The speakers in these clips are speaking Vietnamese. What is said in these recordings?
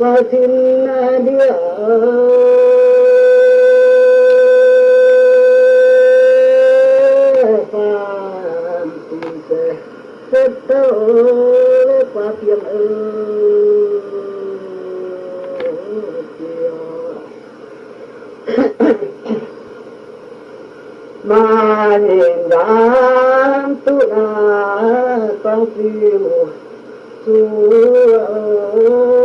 ففي الأديان mà nhìn đám tu là con tiêu chúa ơi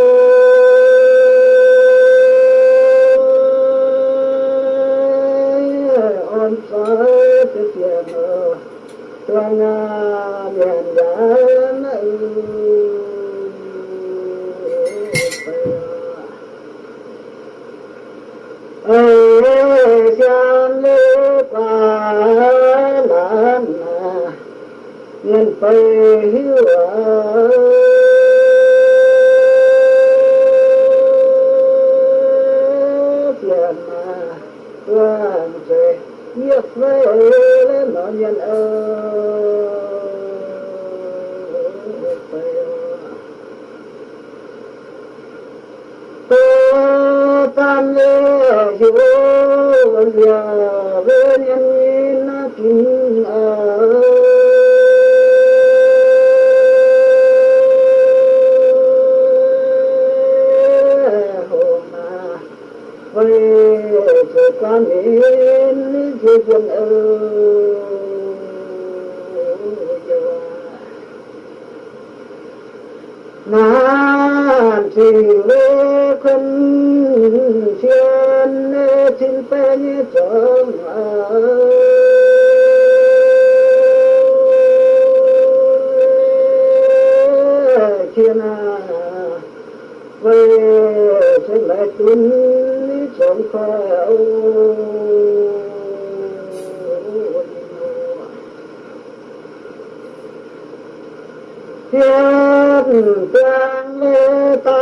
thiên tương lê ta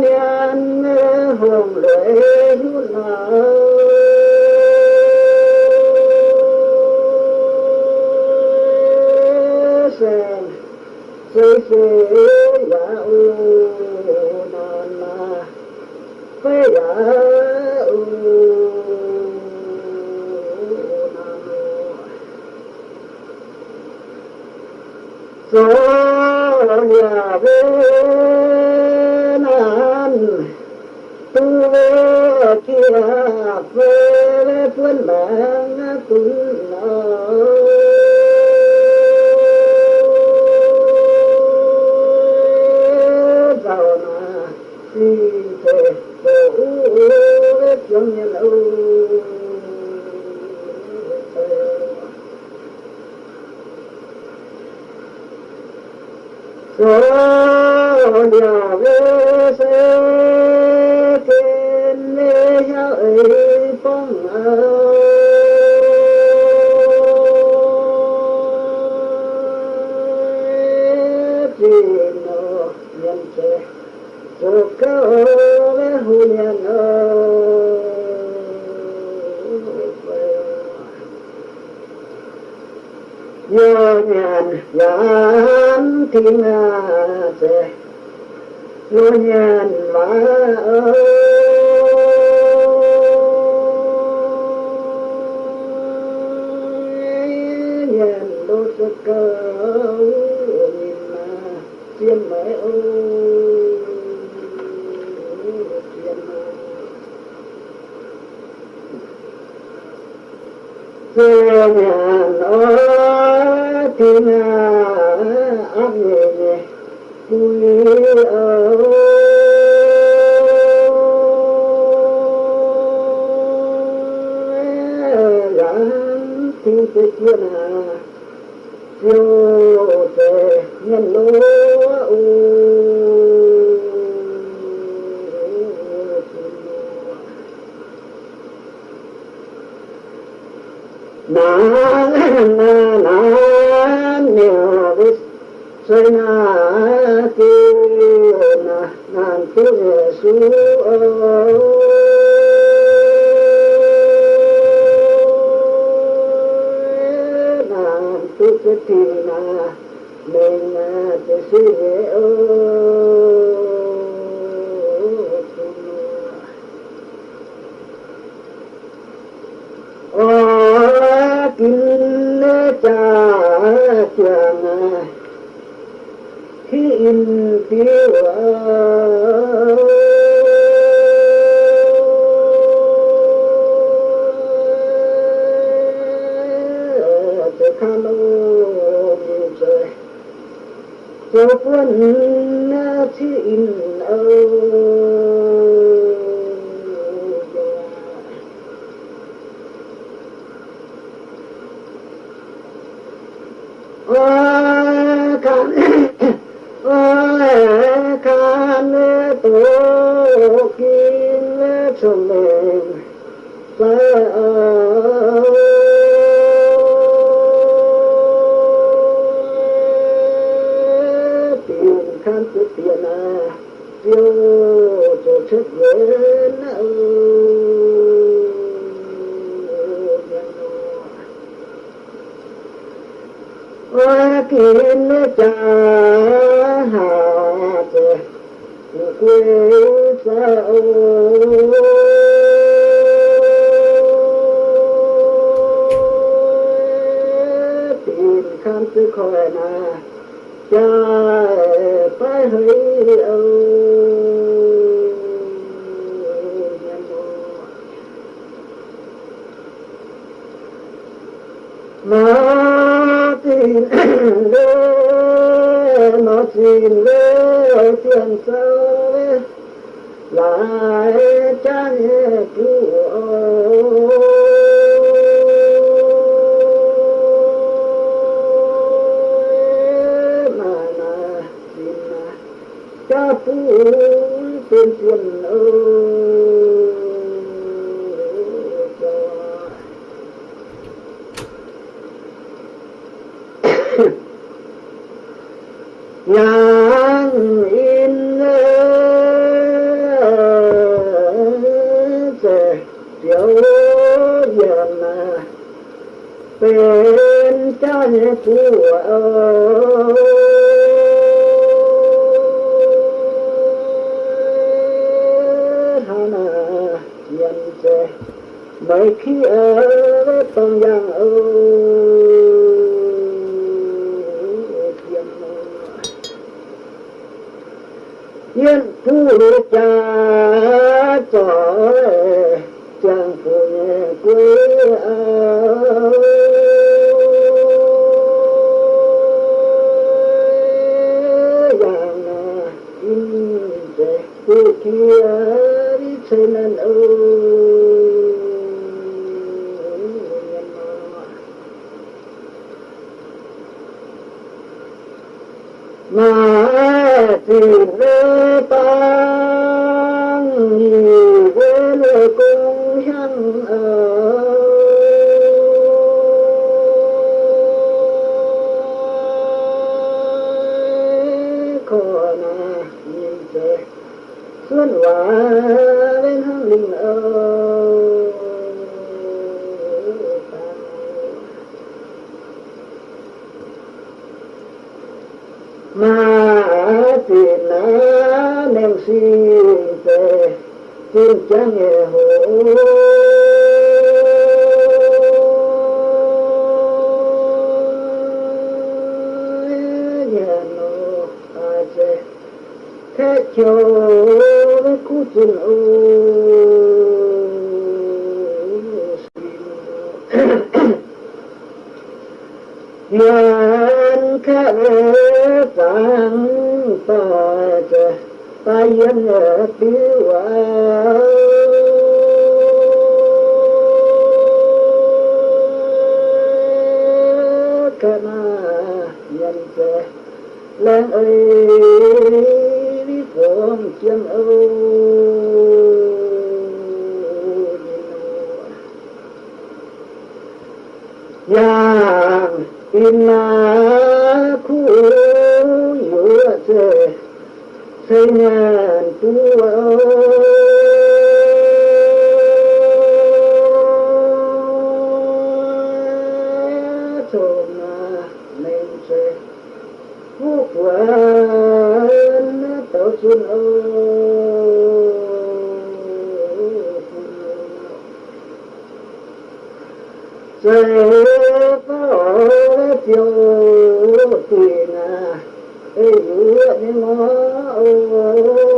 niên hùng lễ hữu lợi sou أنفسنا سوءا تفتنا مما تسرعون ولكن تاتنا في انتظار Oh. เป็นใจผู้เอ่ย mấy khi ở tông giang ơi Trời có chiều tiền để ê, ê, ê, ê, ê, ê, ê,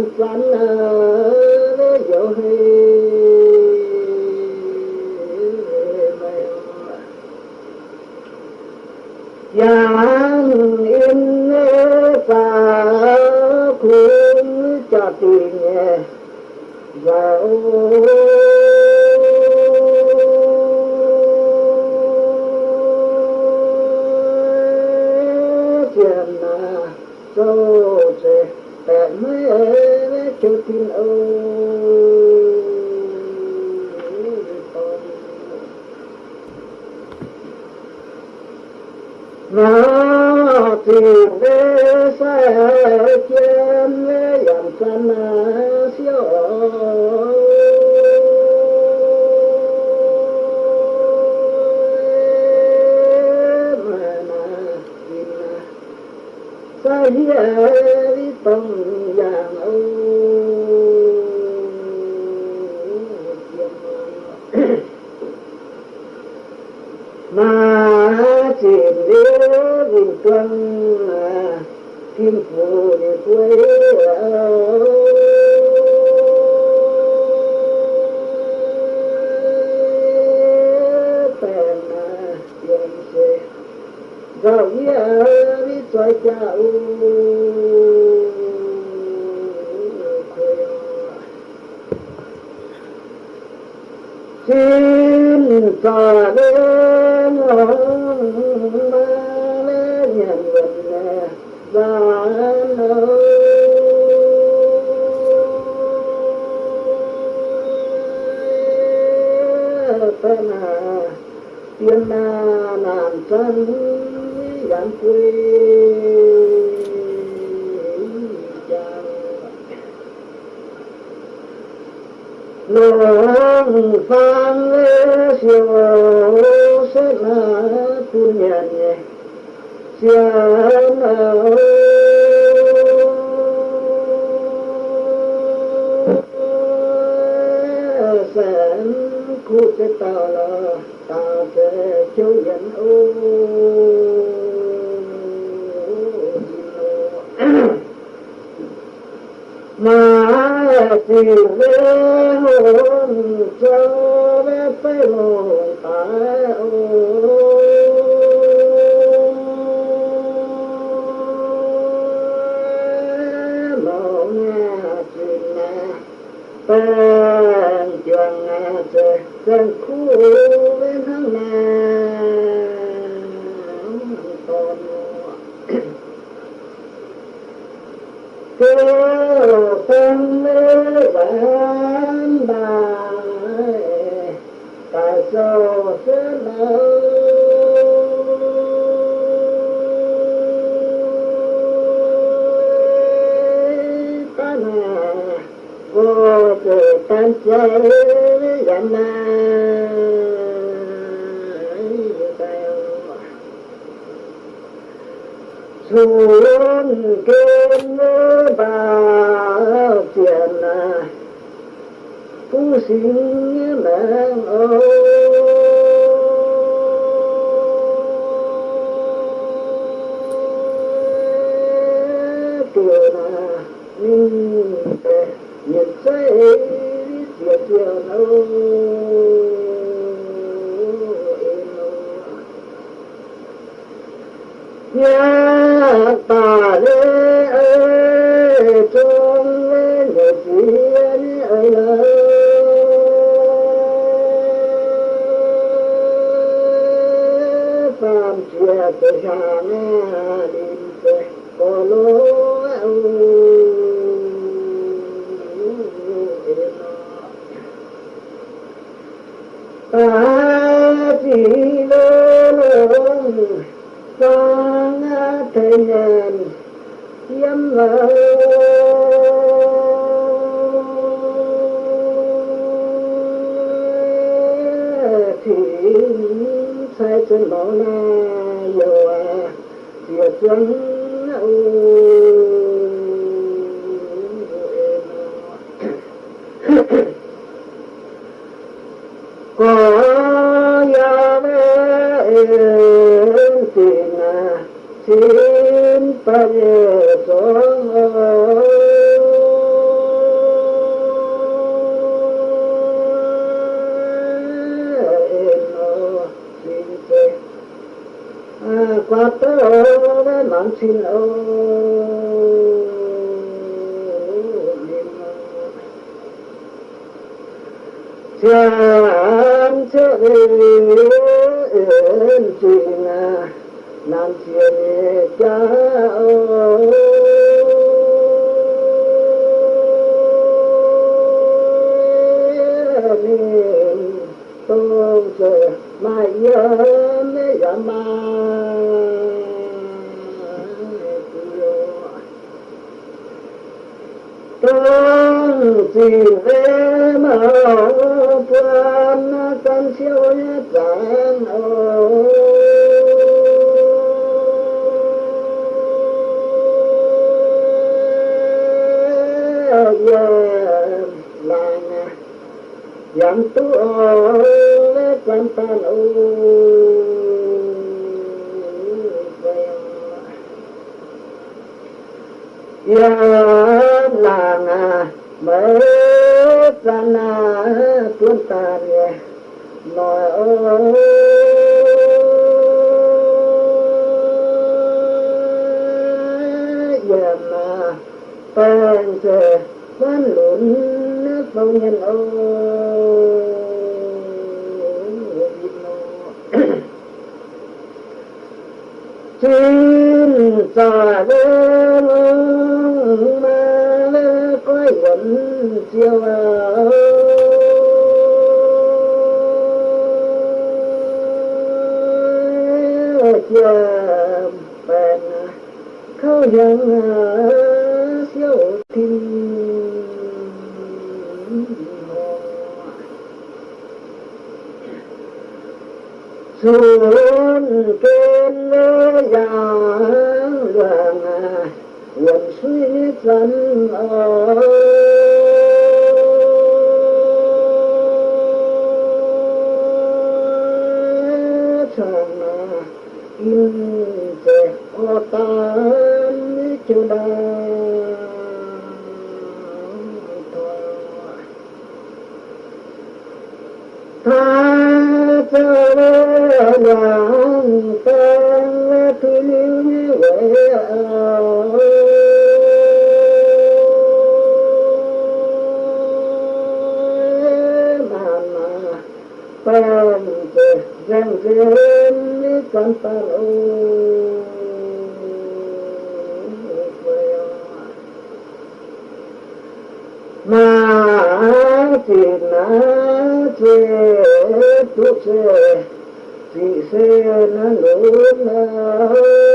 Phán quanh ví dụ चओ quattorone mancino Chán chế yên chinh Nam chia nhẹ cháu vì thế mà phương tâm siêu nhất giản ôi che răng rên đi con tan ô mà chỉ na che tu che chỉ se na lu na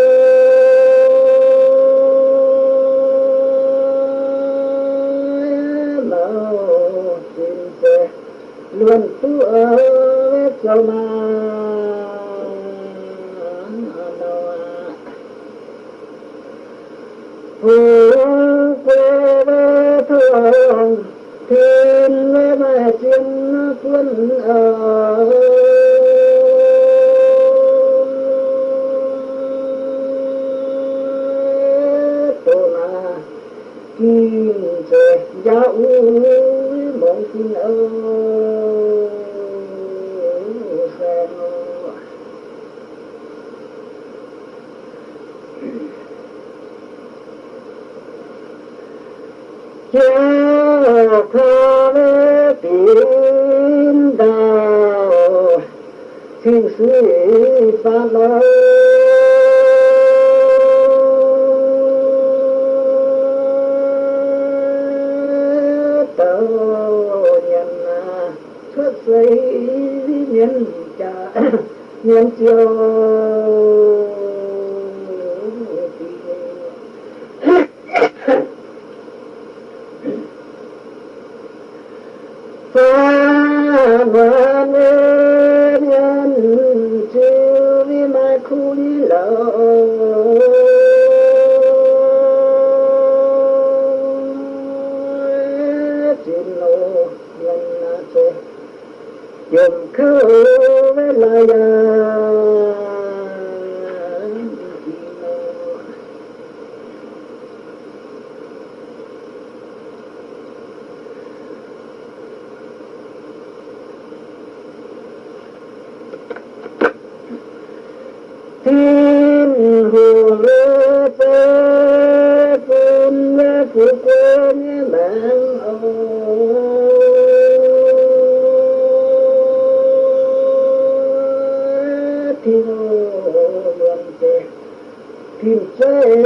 Thiên phê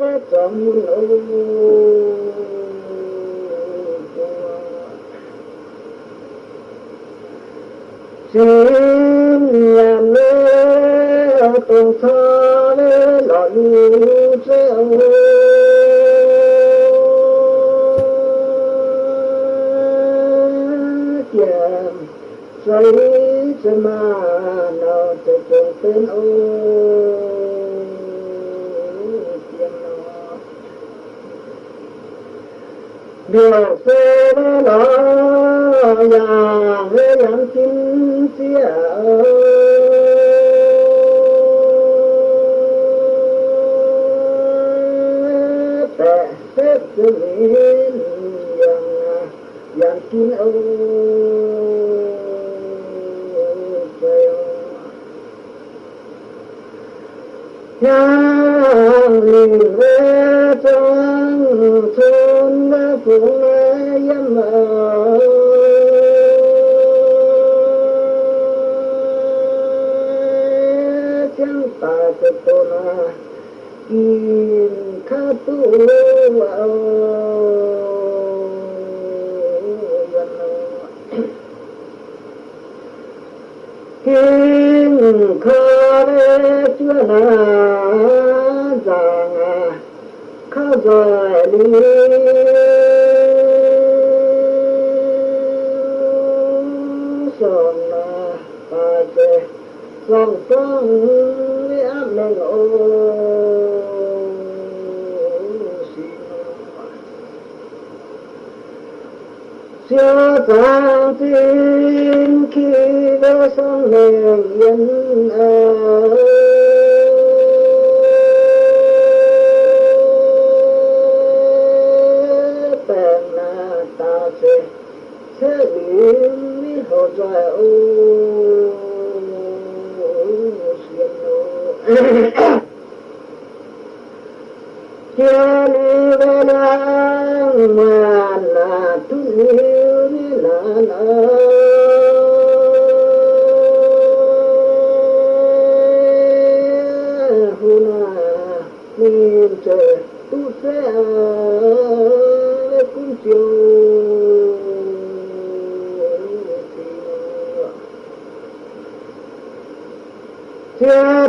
với trọng ô xin nhà mê cùng thơ với lọ lưu treo chàng xây cho mà nào cho trường tên ô điều xe với nó già với làm chính chia tệ xếp cho mình yang yang kín ô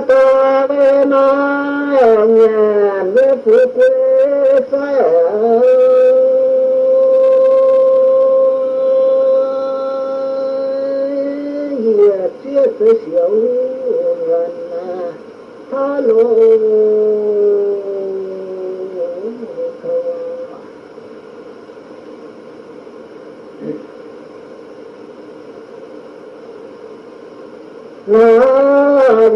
ta bê na nhà nước phú quê phải ở hiệp chia tới xíu gần tha lộ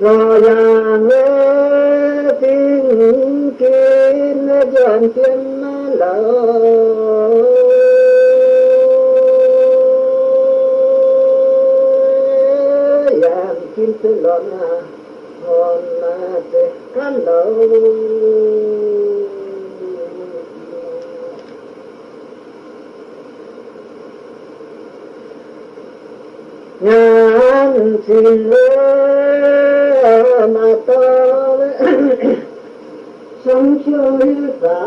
Rò già nghe tin kiến dọn tiên lỡ kim tư lọn à hòn là tê cá lẩu ngàn xin lỗi mà ta sống chơi ta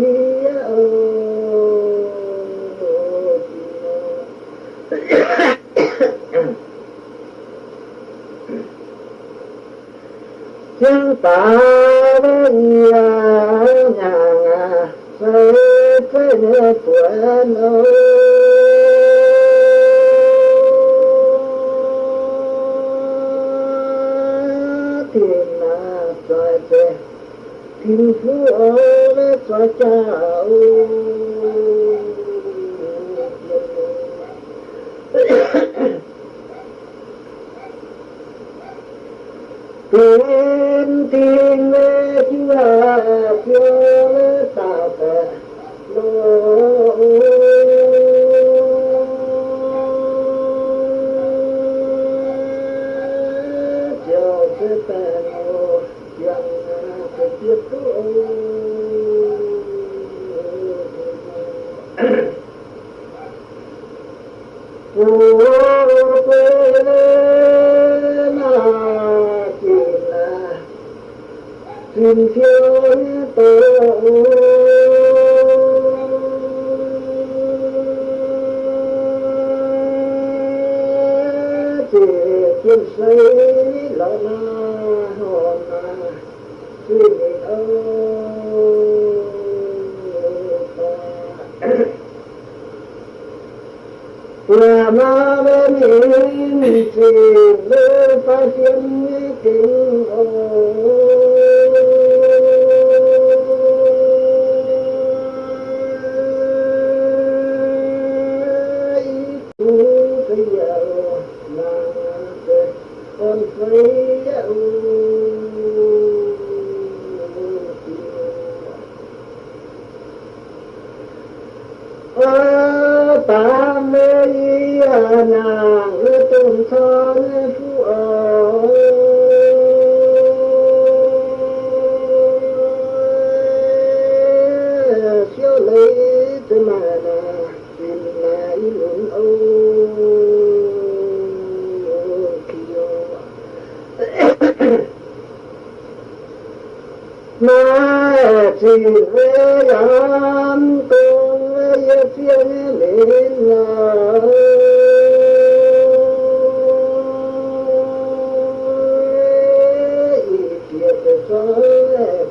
ma chỉ về làm cùng với phiền lên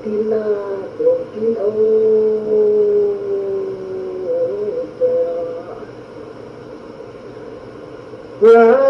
Pina, Pina, Pina,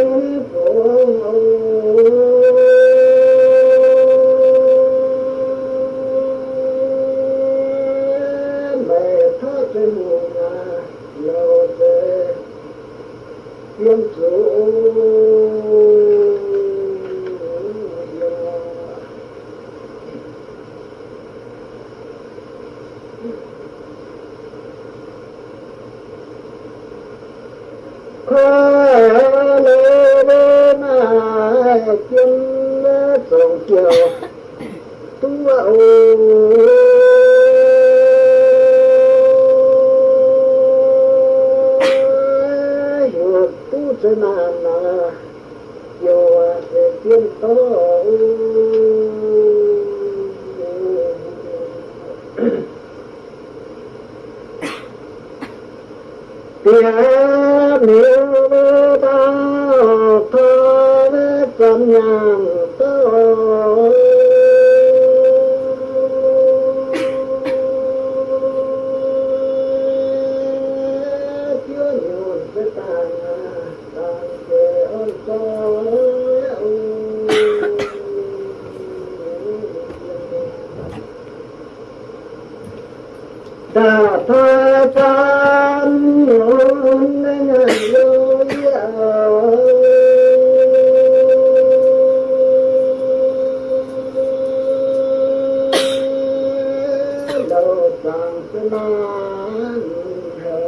Hãy subscribe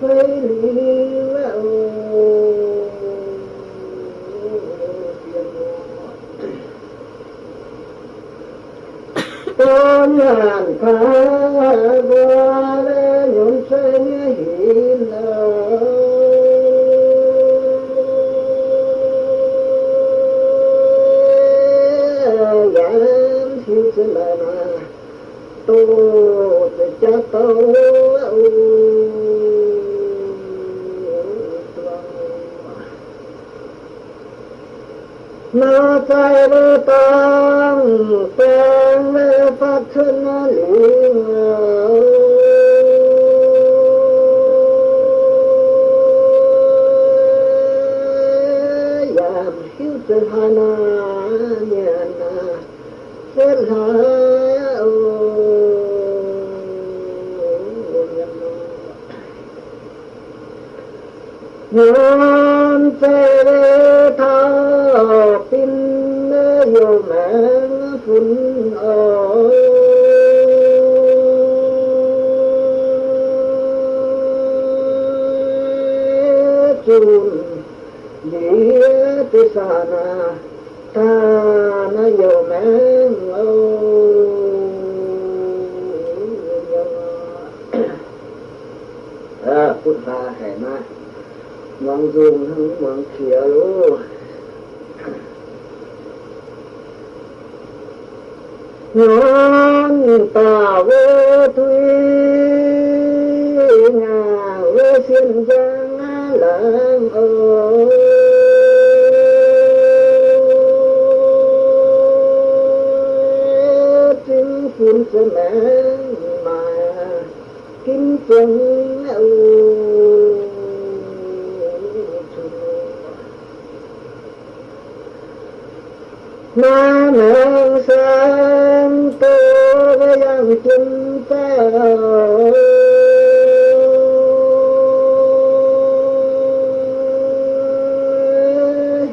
cho kênh Ghiền Mì Gõ những video hấp cho tu nó chạy vô tăng tên lê phát thân liên Hãy subscribe cho kênh Ghiền Mì Gõ Để không bỏ lỡ nhân phê thao tin yêu mẹ phun ơi chun tư xa sana ta na yêu mẹ à, phút ba. มองซูมทั้งมองเขียวรู้ย้อนตาเวทุยงาเวเสียนจางหลังเอจึงฝุ่นสมั ma mạng sang tô yang chân ta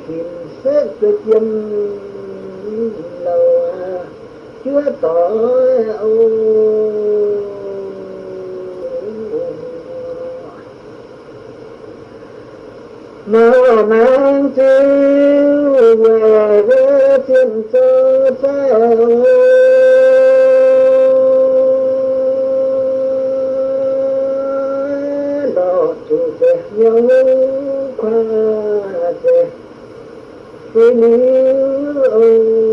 hiện xét cực dâm lầu chúa tội ô mở mang chiếu về với thiên cơ phép lo chủ về nhau qua về với níu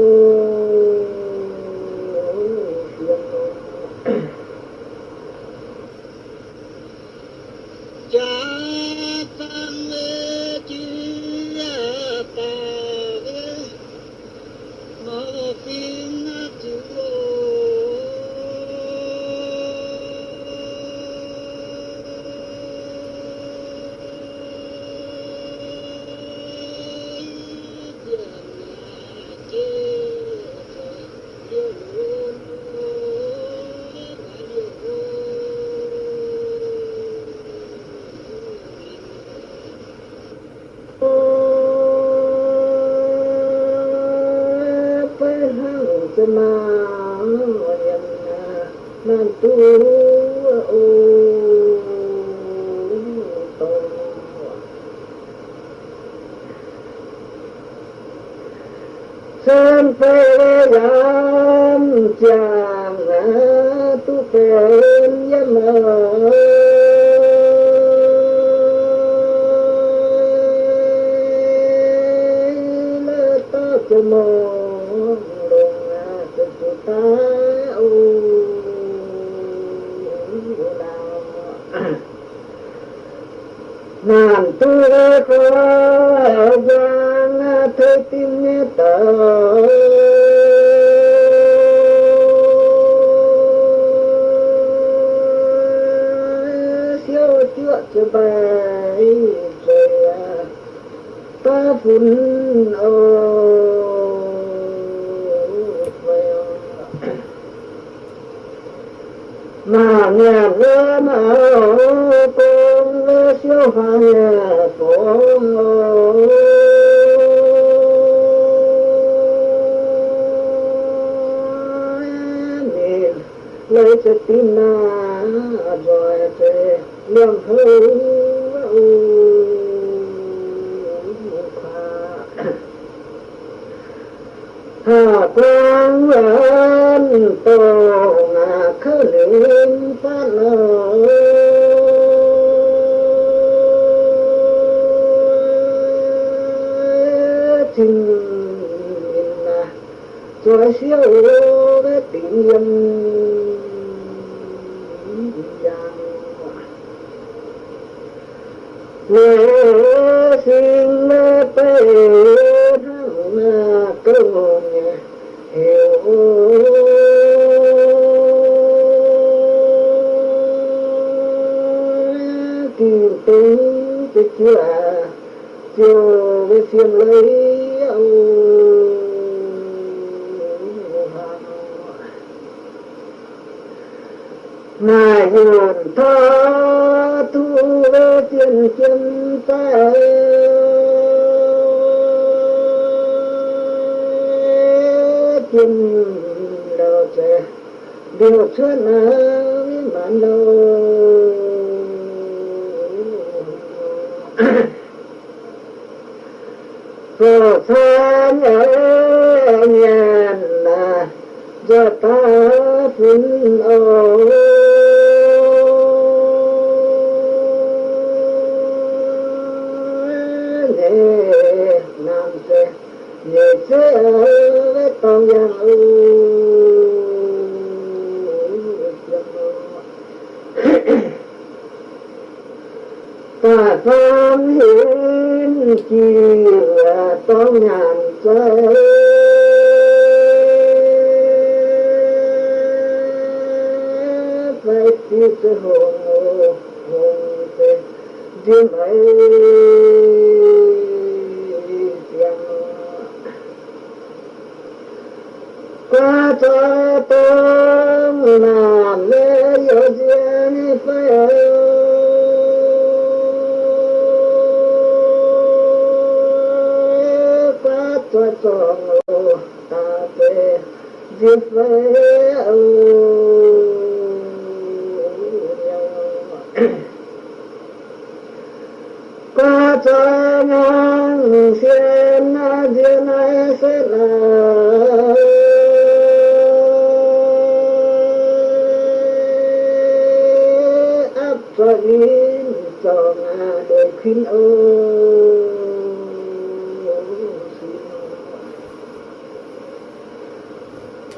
rồi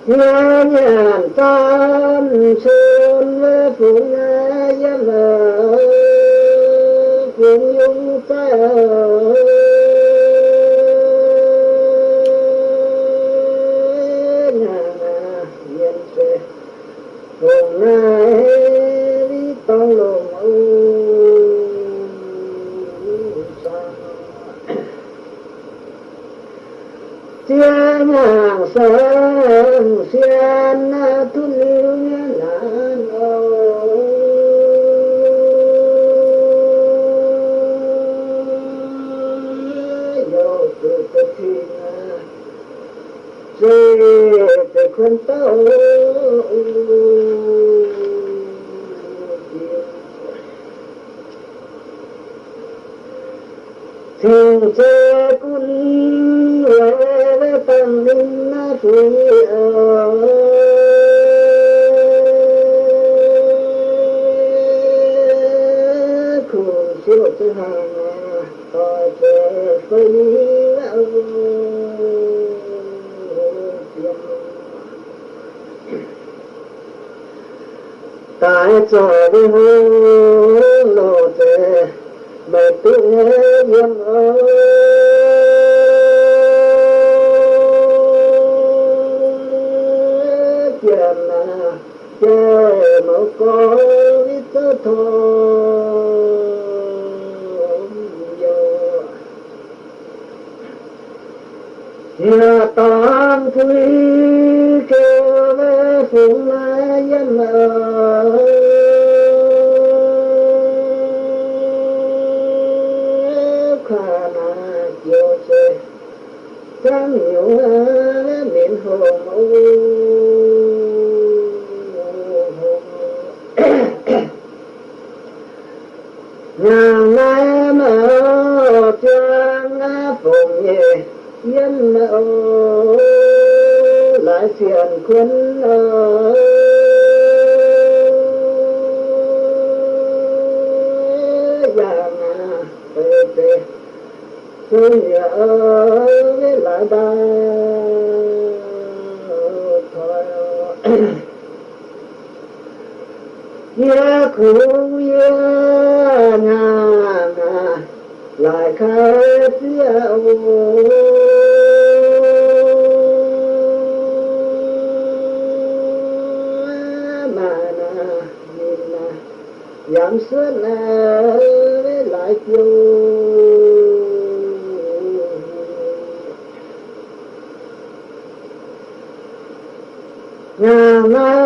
nga nhàn tan sơn phụ nga gia vợ cũng nhung ta viên lại khai tiêu mà nhìn giảm xuất lại tiêu Nam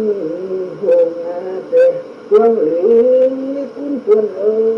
phương lý cũng phương ơi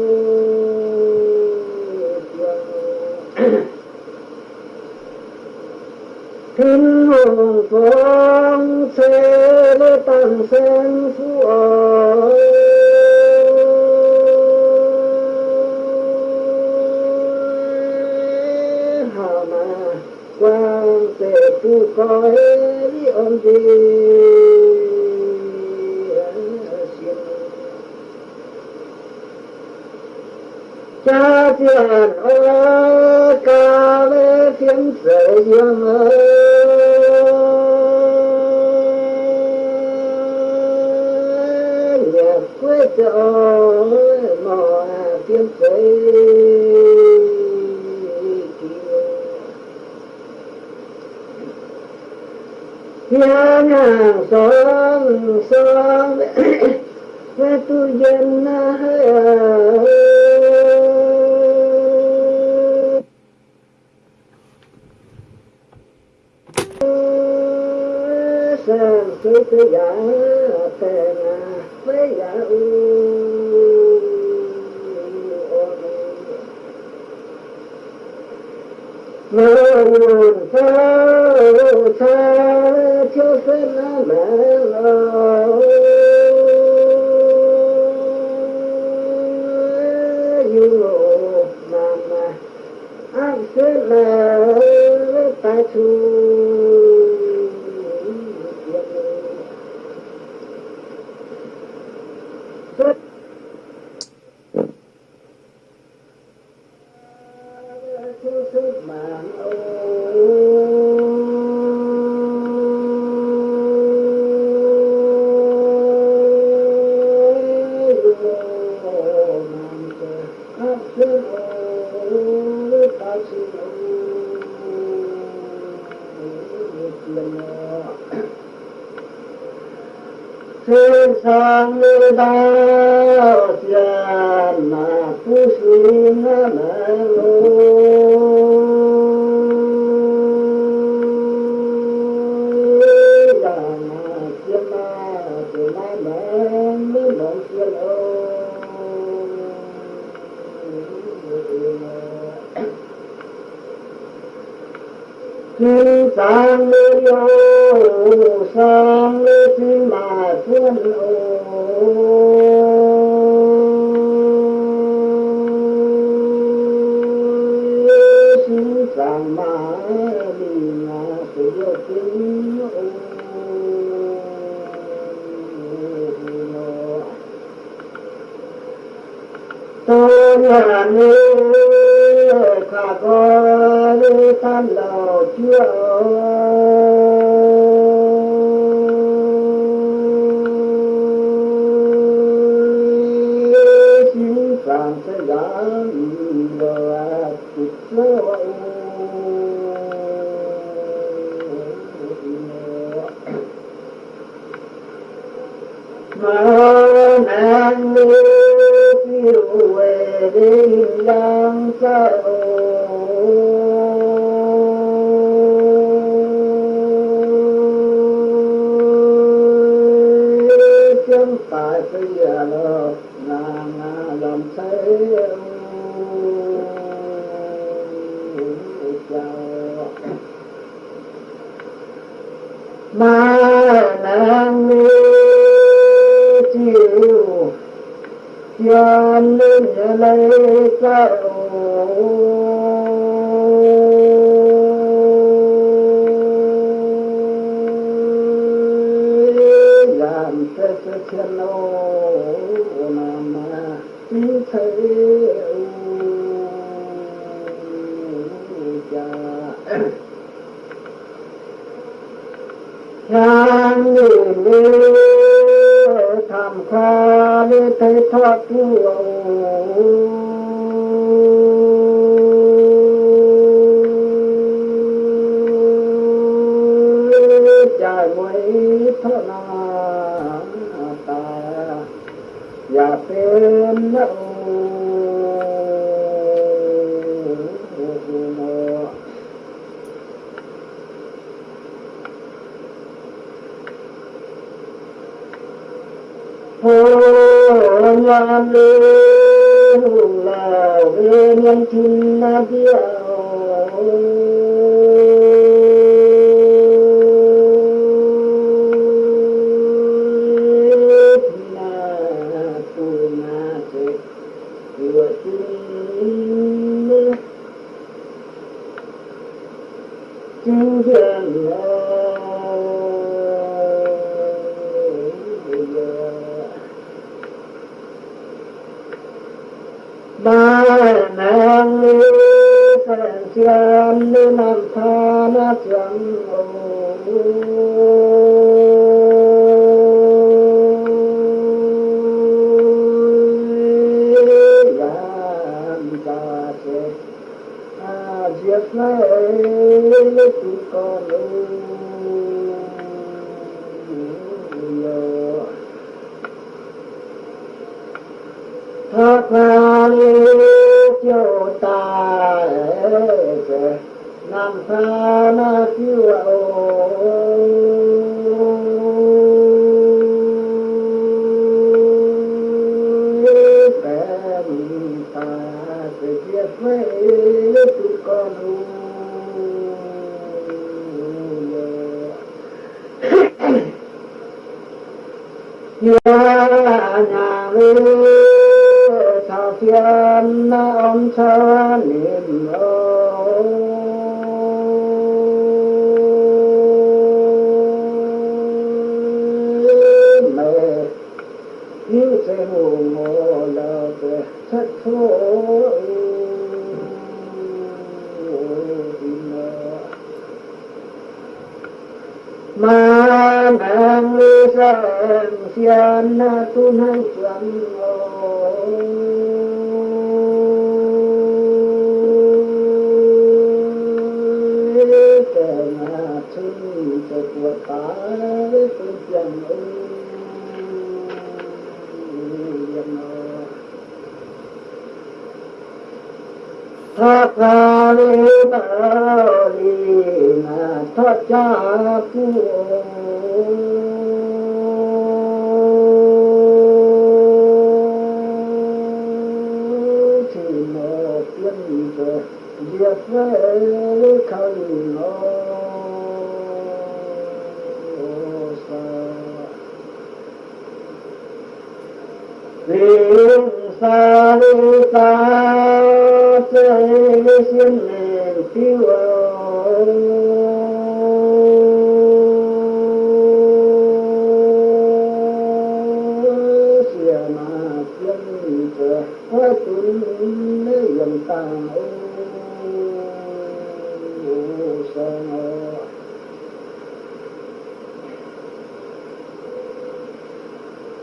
ma pa chu thiên ô nam như thế cha cha như tham kha như thế thoát Amen. sang hàng lưu sang xian na tu năng chuẩn Thật ra lý tu lý mà thoát cha của giới thân ô xa xa đi ta Chơi xin liền phiêu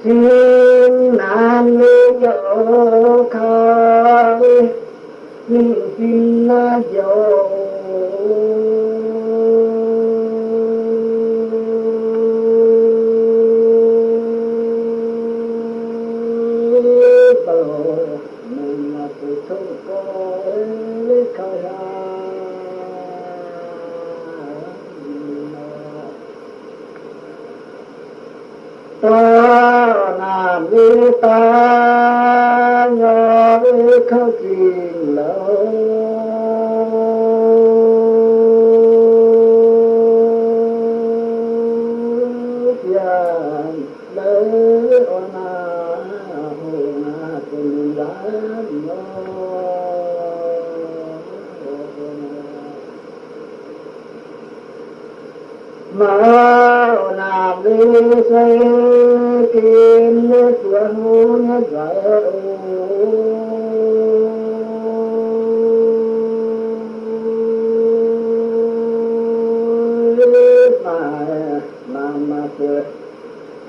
xin an vô khơi xin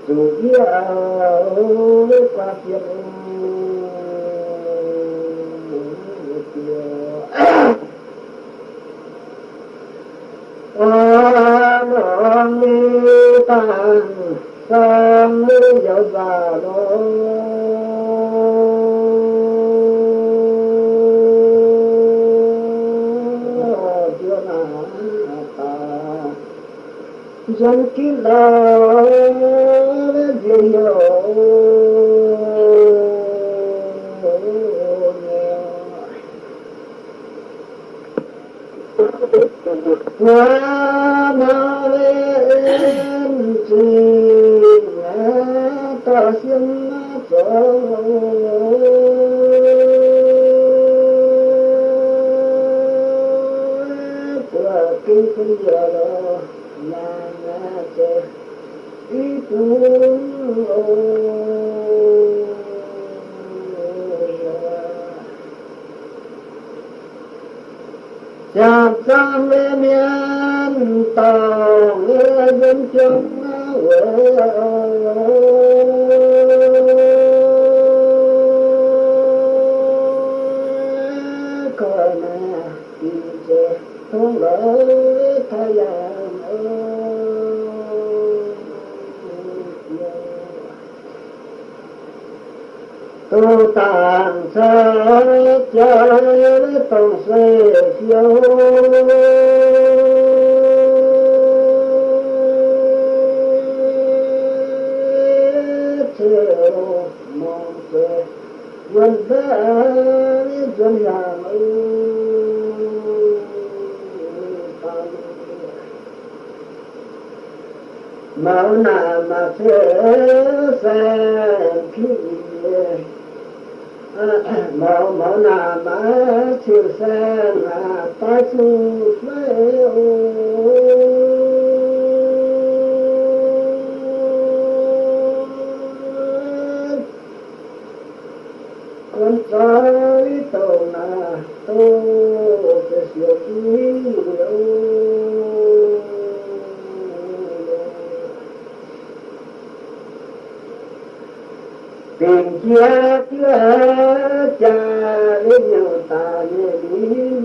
dù kia qua kiếp an hồn ni tàn sang lưu dạo già đó dân kia đời ý chạm sang lê miên tàu nghe dân chung Ghiền Mì Gõ Để không lỡ thay dẫn tu tàn sơ chơi tu se siêu chiều mong se dân thế dân hàng Mạo nà mà thế sen kia mẫu mẫu nà má chiều sen là ta chu phê con trai tàu nà tô cái siêu quý tìm chia kia cha lên nhờ ta như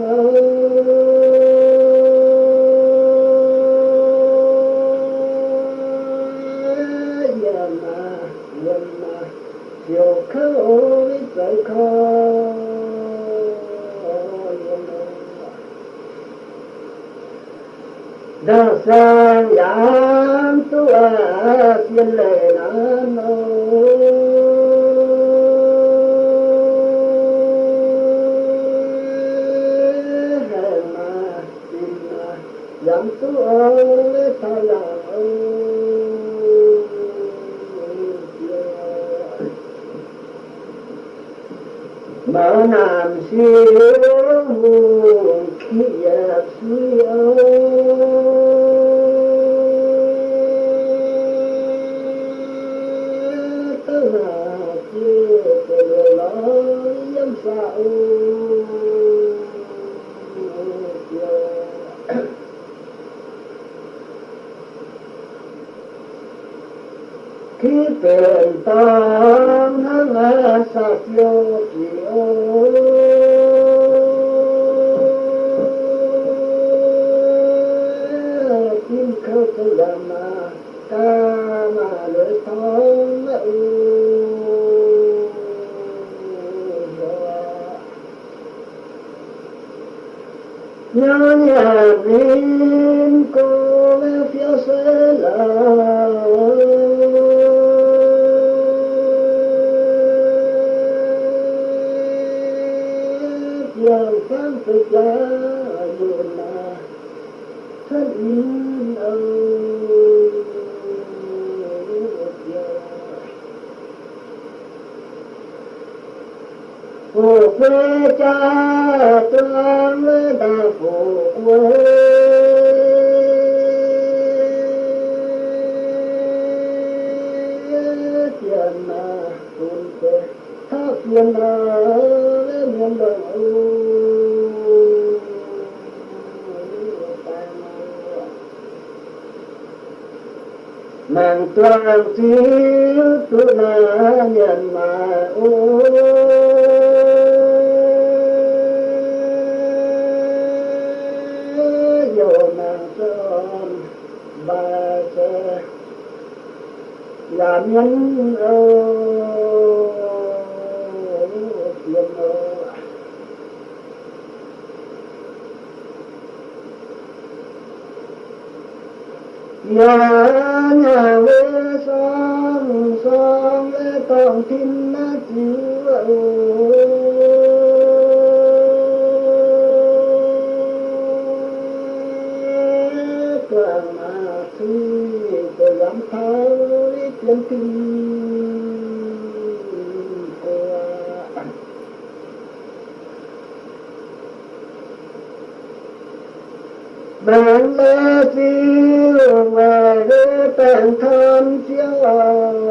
đàn nhân nhà nhà quê sang sang lễ tòng tin na chiếu. Lý chân tin của bạn lê để bạn thân chiếu.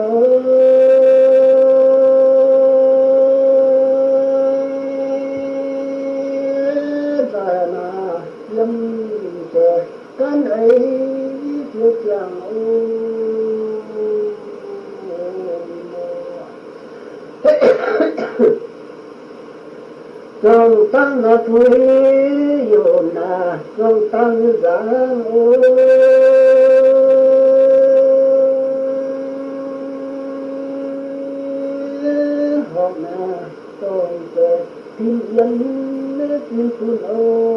Tăng là thuế yêu na không tăng giá họ na tôi về tin dân tin ô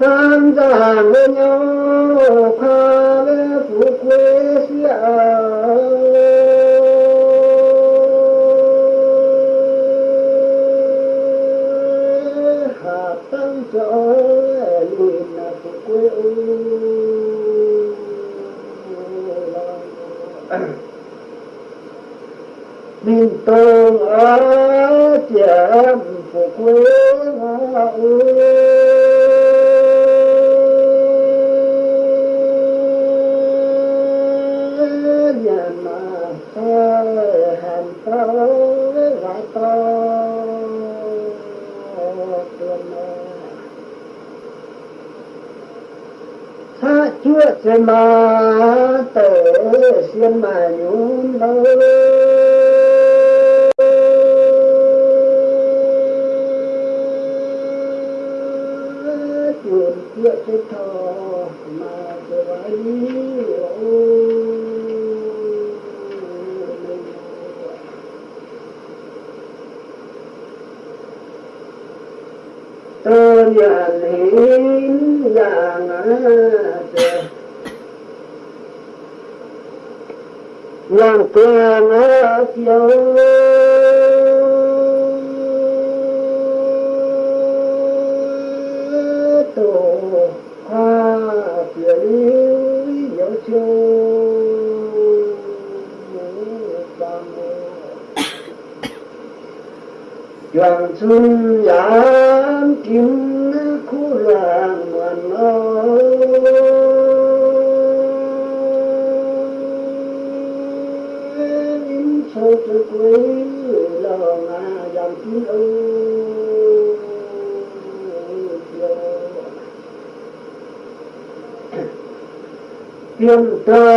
tham gia với nhau pha với phụ quê. uh, tha ma tử mà mà nhún đâu chuyện kia cái thò mà cái vái tơ nhà lín nhà ngã trời lanzana hacia alto, hacia el río yo. Yo, yo, yo, yo, para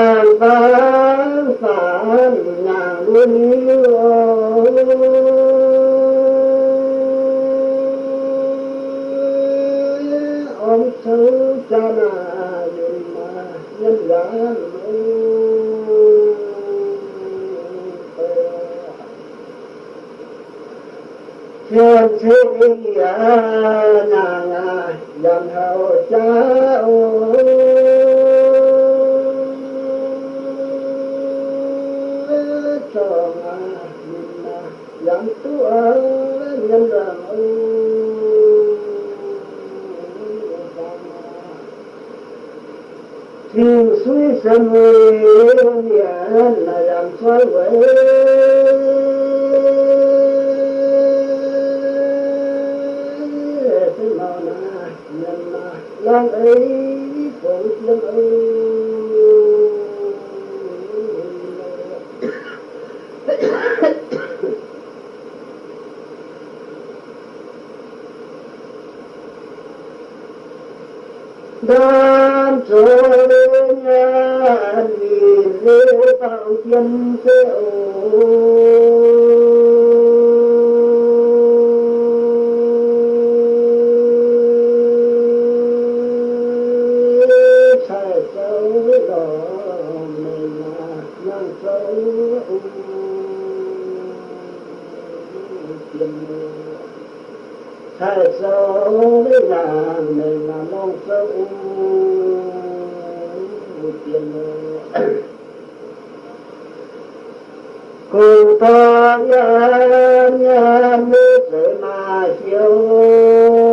mình là non sâu tiền cùng ta nhớ nhớ nước mà chiều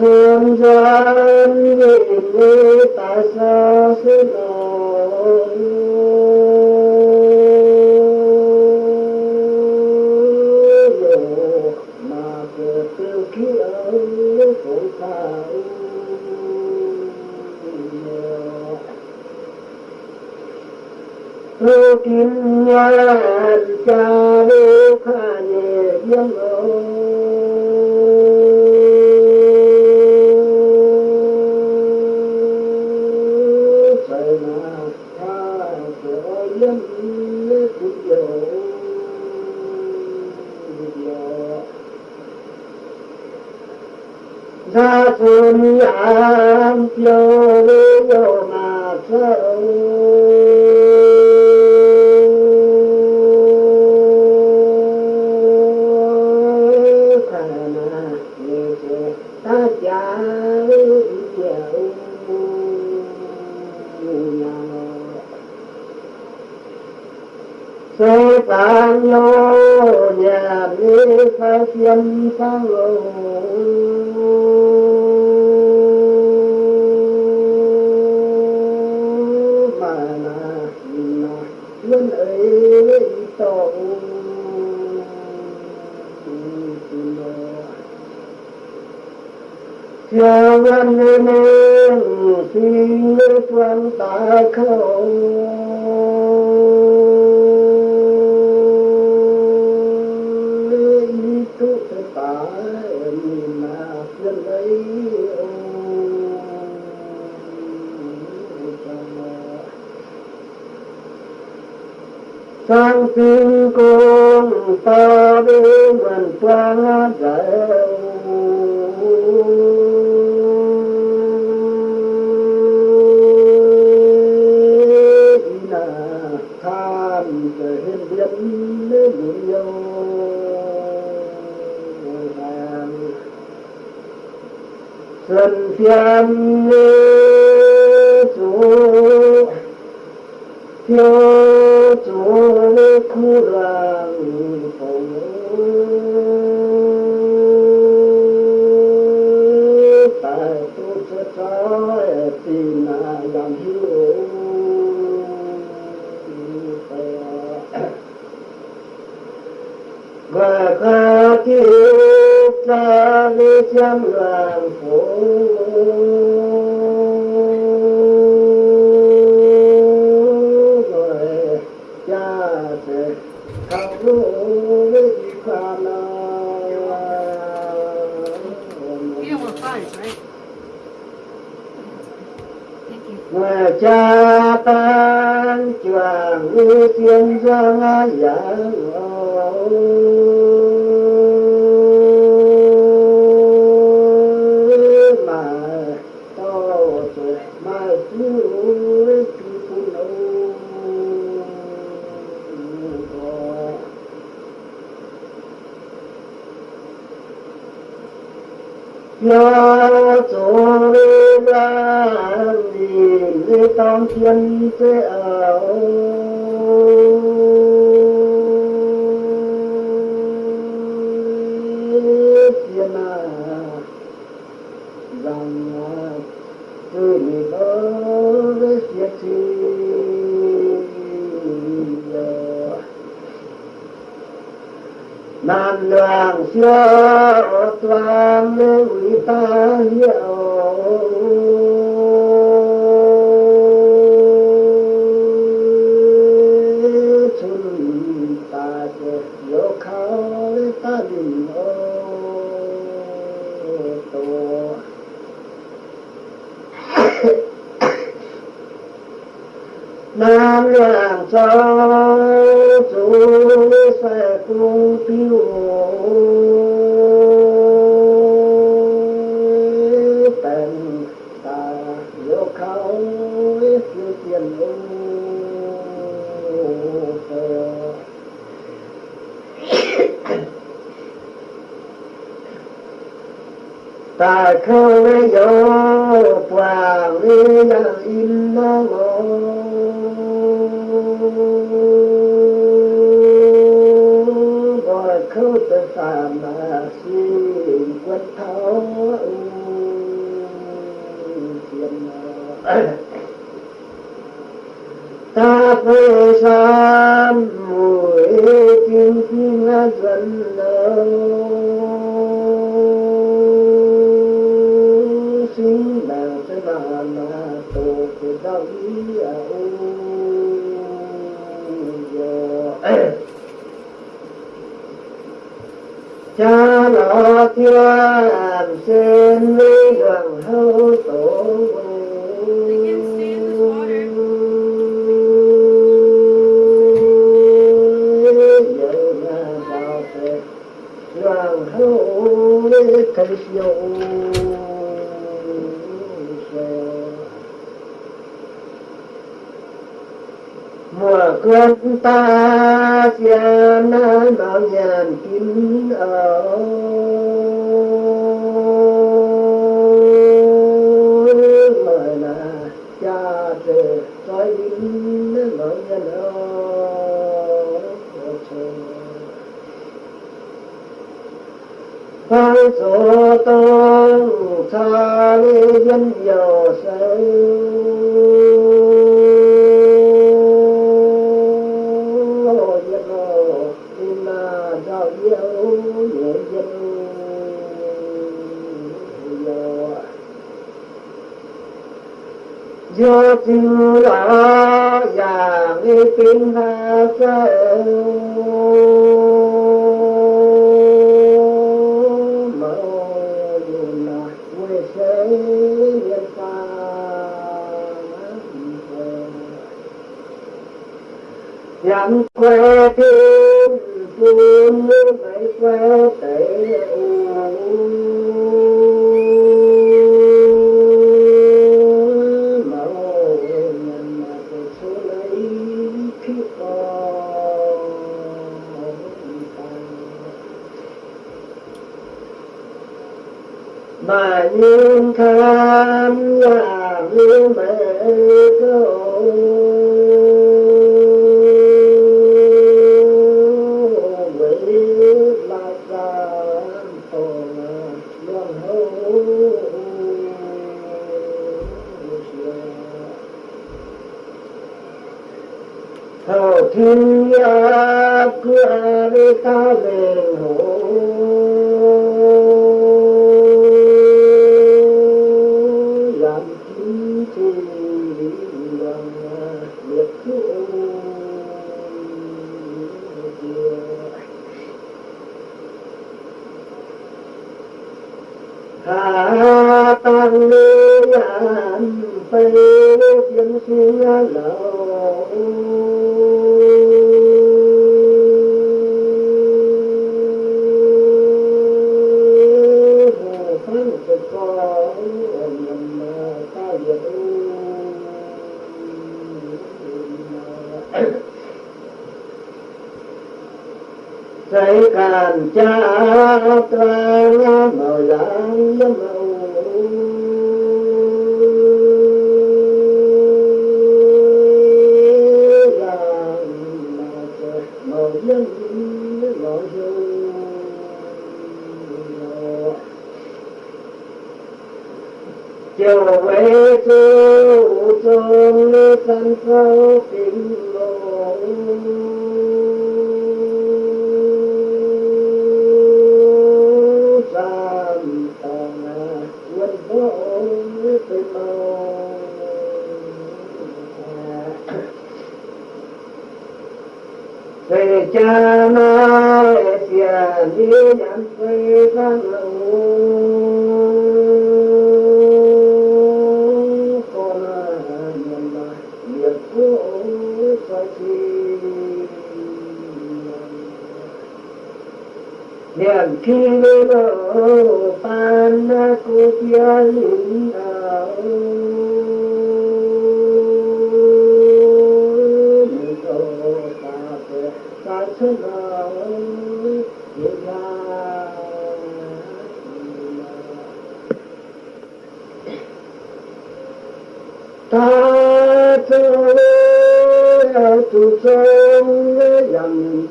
thương dân vì người tại sao xin lỗi mà cửa tiêu khí ở phụ thảo Lưu kim nhàn cha lưu khả nhẹ dân ơi Trời nào tha cửa dân cũng dỗ ra xuân nhàn chiều lưu dỗ mà sâu khả Theo văn nên xin quan ta không mà ấy sang tin con ta đi mình quang giải xuân phiên chủ thiếu chủ nam làm sao chú sẽ không tiêu tình ta yêu khao phiêu tiền ô ta không yo quang ya in nó gọi mà xin quất thấu tiền ta về san mùi kim kim dần lâu, xin bằng sẽ bà mà tổ của đạo ý à cha nó thiên xin lý đường hậu tổ Hãy subscribe cho kênh Ghiền Mì Gõ Để không bỏ lỡ mùa quân ta gian bao nhàn kín ở lời là cha trời trói đính lời nhàn ở Phan số tôn cha lê dân dầu sâu do chư đó và nghe kim ha mơ là quê sẽ nhân pha Nhắm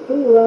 who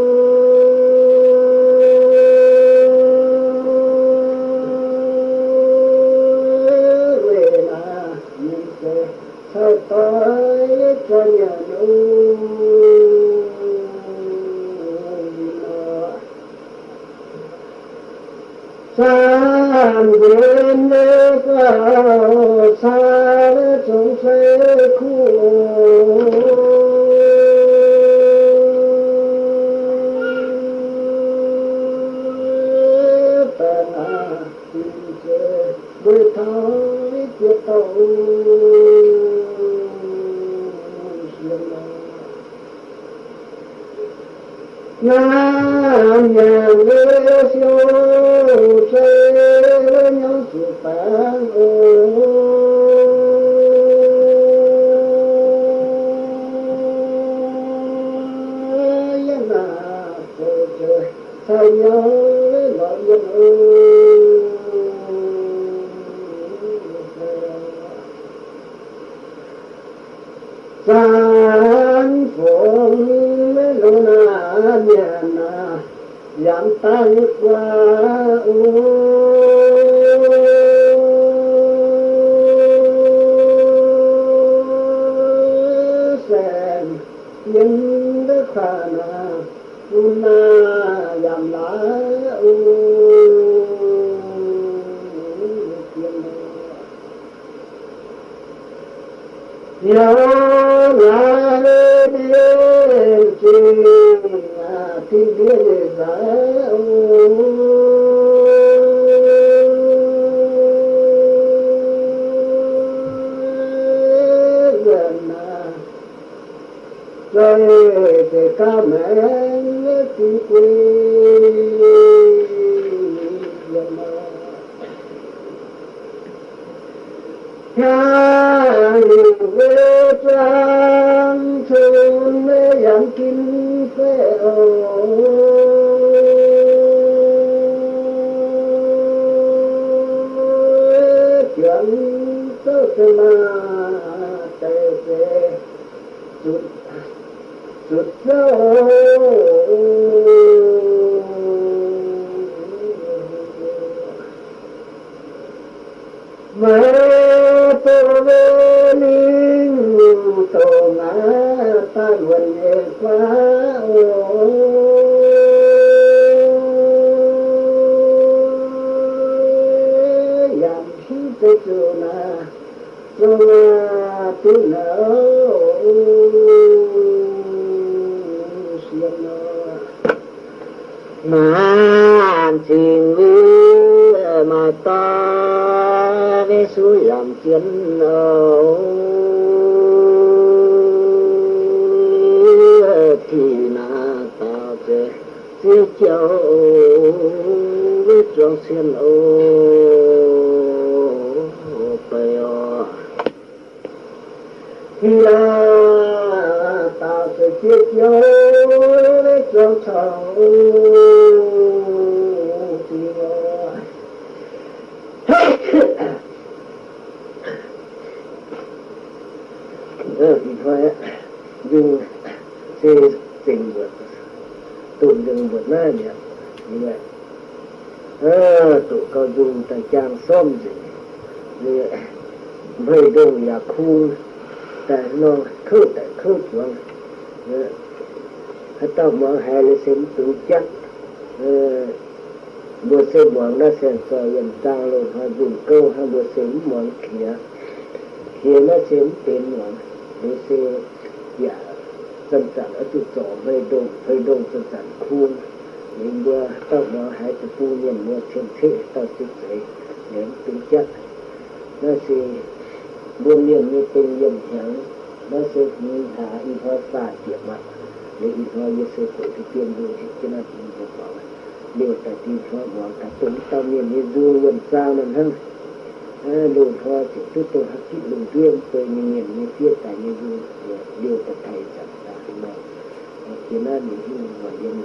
until chỗ đông về sản khuôn nhưng bữa tao mở hai cái phu thiên thế tao sẽ thấy đến tự chắc nó sẽ buôn miệng như tên dần chẳng nó sẽ như thả y hoa xa tiệm mặt. Để y hoa như sẽ tự thực tiên đôi cho nó cũng được bảo điều tại tin hoa bỏ cả tụng tao miệng như du gần sao lần hơn. À, lùn hoa chỉ chút tôi hấp chịu lùn riêng tôi như miệng như phía tại như du điều tại thầy Imani hii ni mageni.